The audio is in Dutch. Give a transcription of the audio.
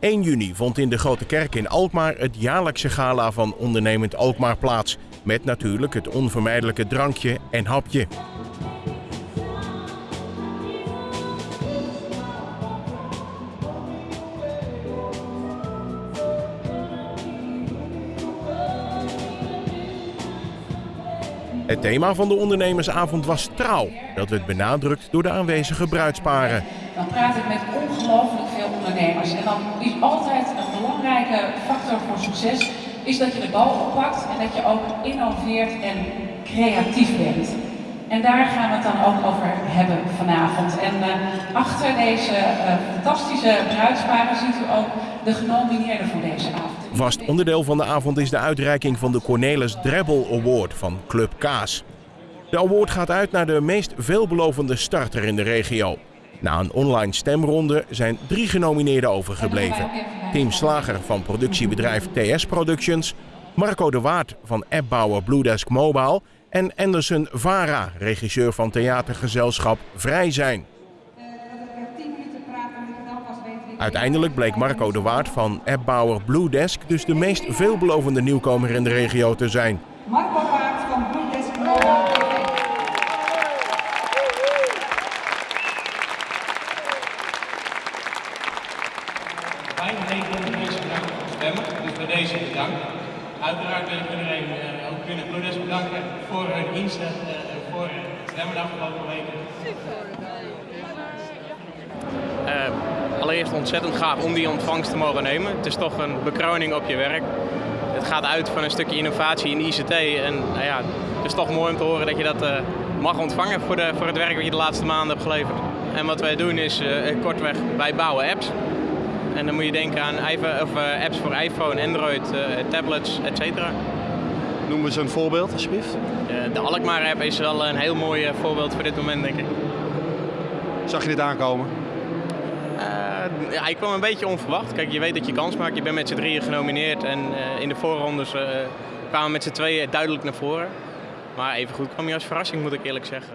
1 juni vond in de Grote Kerk in Alkmaar het jaarlijkse gala van ondernemend Alkmaar plaats. Met natuurlijk het onvermijdelijke drankje en hapje. Het thema van de ondernemersavond was trouw. Dat werd benadrukt door de aanwezige bruidsparen. Dan praat ik met ongelooflijk En dan is altijd een belangrijke factor voor succes is dat je de bal oppakt en dat je ook innoveert en creatief bent. En daar gaan we het dan ook over hebben vanavond. En uh, achter deze uh, fantastische bruidsparen ziet u ook de genomineerden voor deze avond. Vast onderdeel van de avond is de uitreiking van de Cornelis Drebbel Award van Club Kaas. De award gaat uit naar de meest veelbelovende starter in de regio. Na een online stemronde zijn drie genomineerden overgebleven. Team Slager van productiebedrijf TS Productions, Marco de Waard van appbouwer Bluedesk Mobile en Anderson Vara, regisseur van theatergezelschap Vrij Zijn. Uiteindelijk bleek Marco de Waard van appbouwer Bluedesk dus de meest veelbelovende nieuwkomer in de regio te zijn. Marco Waard van Bluedesk Mobile. Wij negen mensen bedankt voor het stemmen, dus bij deze bedankt. Uiteraard wil ik iedereen uh, ook binnen bedanken voor hun inzet uh, voor het stemmen de afgelopen weken. Uh, allereerst ontzettend gaaf om die ontvangst te mogen nemen. Het is toch een bekroning op je werk. Het gaat uit van een stukje innovatie in ICT en nou ja, het is toch mooi om te horen dat je dat mag ontvangen voor, de, voor het werk wat je de laatste maanden hebt geleverd. En wat wij doen is kortweg, wij bouwen apps. En dan moet je denken aan of, apps voor iPhone, Android, tablets, etc. Noem eens een voorbeeld alsjeblieft. de Alkmaar app is wel een heel mooi voorbeeld voor dit moment denk ik. Zag je dit aankomen? Uh, ja, ik kwam een beetje onverwacht. Kijk, je weet dat je kans maakt. Je bent met z'n drieën genomineerd en uh, in de voorrondes uh, kwamen we met z'n tweeën duidelijk naar voren. Maar even goed kwam je als verrassing, moet ik eerlijk zeggen.